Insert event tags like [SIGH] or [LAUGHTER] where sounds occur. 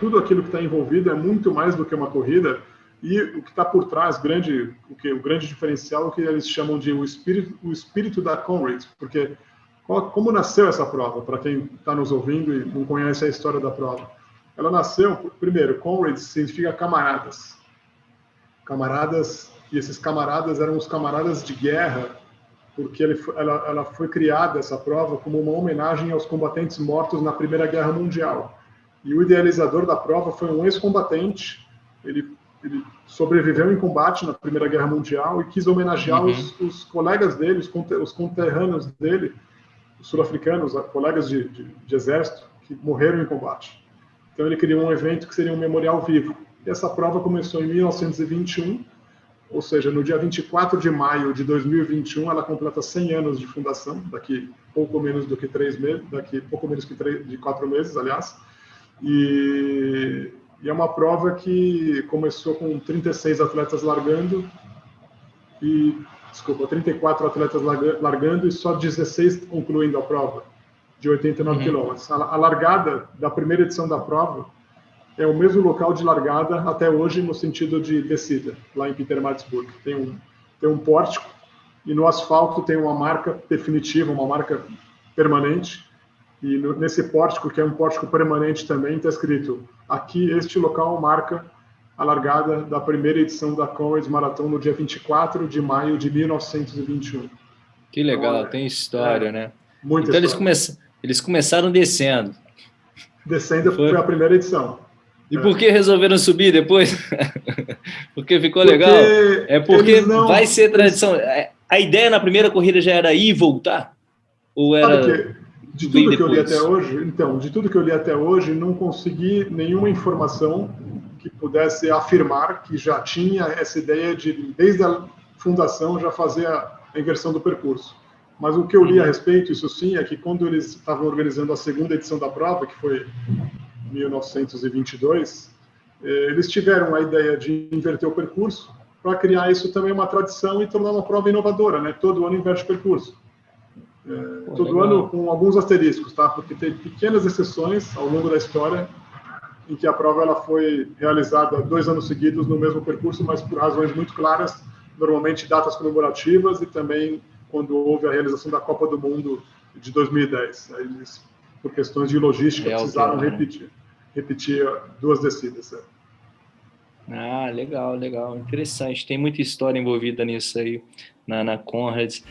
tudo aquilo que está envolvido é muito mais do que uma corrida e o que está por trás, grande, o, que, o grande diferencial, é o que eles chamam de o espírito, o espírito da Conrads, porque qual, como nasceu essa prova, para quem está nos ouvindo e não conhece a história da prova? Ela nasceu, primeiro, Conrads significa camaradas. Camaradas, e esses camaradas eram os camaradas de guerra, porque ele, ela, ela foi criada, essa prova, como uma homenagem aos combatentes mortos na Primeira Guerra Mundial. E o idealizador da prova foi um ex-combatente, ele ele sobreviveu em combate na Primeira Guerra Mundial e quis homenagear uhum. os, os, colegas dele, os, os conterrâneos dele, os sul-africanos, colegas de, de, de, exército, que morreram em combate. Então ele criou um evento que seria um memorial vivo. E essa prova começou em 1921, ou seja, no dia 24 de maio de 2021, ela completa 100 anos de fundação, daqui pouco menos do que três meses, daqui pouco menos que três, de quatro meses, aliás. E e é uma prova que começou com 36 atletas largando e, desculpa, 34 atletas largando e só 16 concluindo a prova de 89 uhum. quilômetros. A largada da primeira edição da prova é o mesmo local de largada até hoje no sentido de descida, lá em Pietermaritzburg. Tem um, tem um pórtico e no asfalto tem uma marca definitiva, uma marca permanente, e no, nesse pórtico, que é um pórtico permanente também, está escrito: aqui este local marca a largada da primeira edição da Comrades Marathon no dia 24 de maio de 1921. Que legal, então, tem história, é, né? Muita então eles, come eles começaram descendo. Descendo foi, foi a primeira edição. E é. por que resolveram subir depois? [LAUGHS] porque ficou porque legal? É porque não, vai ser tradição. A ideia na primeira corrida já era ir e voltar? Ou era... De tudo que eu li até hoje, então, de tudo que eu li até hoje, não consegui nenhuma informação que pudesse afirmar que já tinha essa ideia de, desde a fundação, já fazer a inversão do percurso. Mas o que eu li a uhum. respeito, isso sim, é que quando eles estavam organizando a segunda edição da prova, que foi 1922, eh, eles tiveram a ideia de inverter o percurso para criar isso também uma tradição e tornar uma prova inovadora, né? Todo ano inverte o percurso. É, todo legal. ano com alguns asteriscos, tá? Porque tem pequenas exceções ao longo da história em que a prova ela foi realizada dois anos seguidos no mesmo percurso, mas por razões muito claras, normalmente datas comemorativas e também quando houve a realização da Copa do Mundo de 2010. Eles, por questões de logística, é precisaram né? repetir, repetir duas descidas. É. Ah, legal, legal, interessante. Tem muita história envolvida nisso aí, na, na Conrads.